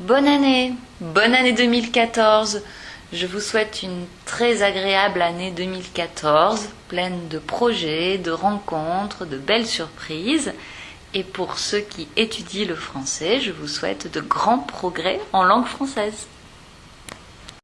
Bonne année, bonne année 2014. Je vous souhaite une très agréable année 2014, pleine de projets, de rencontres, de belles surprises. Et pour ceux qui étudient le français, je vous souhaite de grands progrès en langue française.